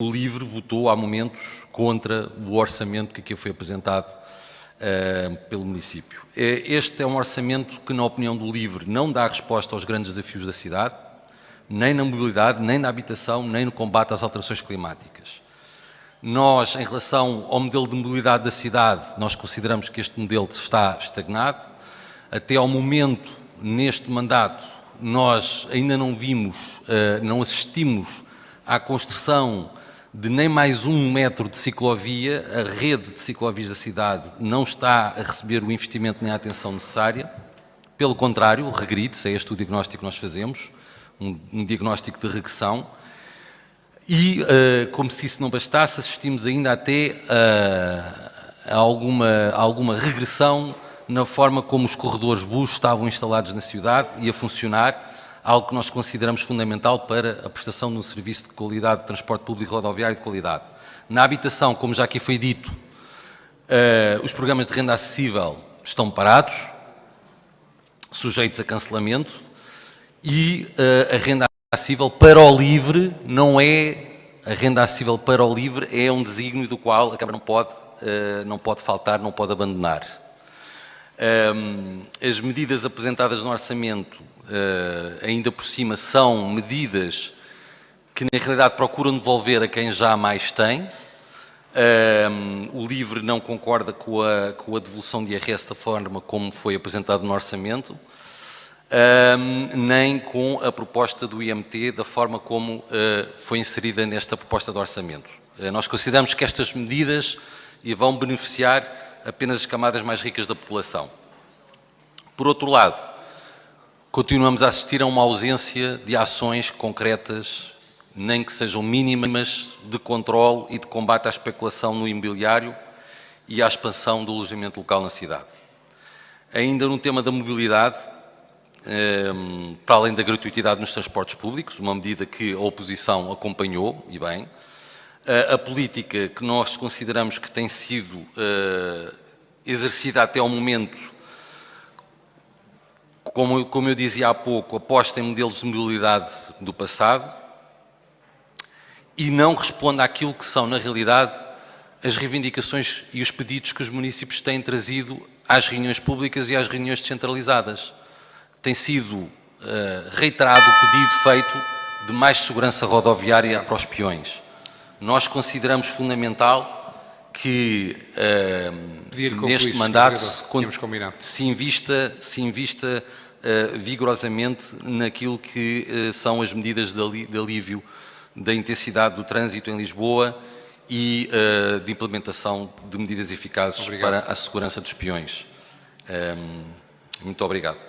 O LIVRE votou há momentos contra o orçamento que aqui foi apresentado uh, pelo município. Este é um orçamento que, na opinião do LIVRE, não dá resposta aos grandes desafios da cidade, nem na mobilidade, nem na habitação, nem no combate às alterações climáticas. Nós, em relação ao modelo de mobilidade da cidade, nós consideramos que este modelo está estagnado. Até ao momento, neste mandato, nós ainda não vimos, uh, não assistimos à construção de nem mais um metro de ciclovia, a rede de ciclovias da cidade não está a receber o investimento nem a atenção necessária, pelo contrário, regride-se, é este o diagnóstico que nós fazemos, um, um diagnóstico de regressão, e, uh, como se isso não bastasse, assistimos ainda até uh, a, alguma, a alguma regressão na forma como os corredores bus estavam instalados na cidade e a funcionar, algo que nós consideramos fundamental para a prestação de um serviço de qualidade de transporte público rodoviário de qualidade. Na habitação, como já aqui foi dito, uh, os programas de renda acessível estão parados, sujeitos a cancelamento, e uh, a renda acessível para o livre não é, a renda acessível para o livre é um desígnio do qual a Câmara não pode, uh, não pode faltar, não pode abandonar. Um, as medidas apresentadas no orçamento ainda por cima, são medidas que na realidade procuram devolver a quem já mais tem. Uh, o LIVRE não concorda com a, com a devolução de IRS da forma como foi apresentado no orçamento, uh, nem com a proposta do IMT da forma como foi inserida nesta proposta de orçamento. nós consideramos que estas medidas vão beneficiar apenas as camadas mais ricas da população. Por outro lado, continuamos a assistir a uma ausência de ações concretas, nem que sejam mínimas, de controle e de combate à especulação no imobiliário e à expansão do alojamento local na cidade. Ainda no tema da mobilidade, ehm, para além da gratuitidade nos transportes públicos, uma medida que a oposição acompanhou, e bem, a política que nós consideramos que tem sido eh, exercida até ao momento como, como eu dizia há pouco, aposta em modelos de mobilidade do passado e não responde àquilo que são, na realidade, as reivindicações e os pedidos que os municípios têm trazido às reuniões públicas e às reuniões descentralizadas. Tem sido uh, reiterado o pedido feito de mais segurança rodoviária para os peões. Nós consideramos fundamental que uh, neste mandato se, se, invista, se invista vigorosamente naquilo que uh, são as medidas de, alívio da intensidade do trânsito em Lisboa e de implementação de medidas eficazes obrigado. para a segurança dos peões. Um, muito obrigado.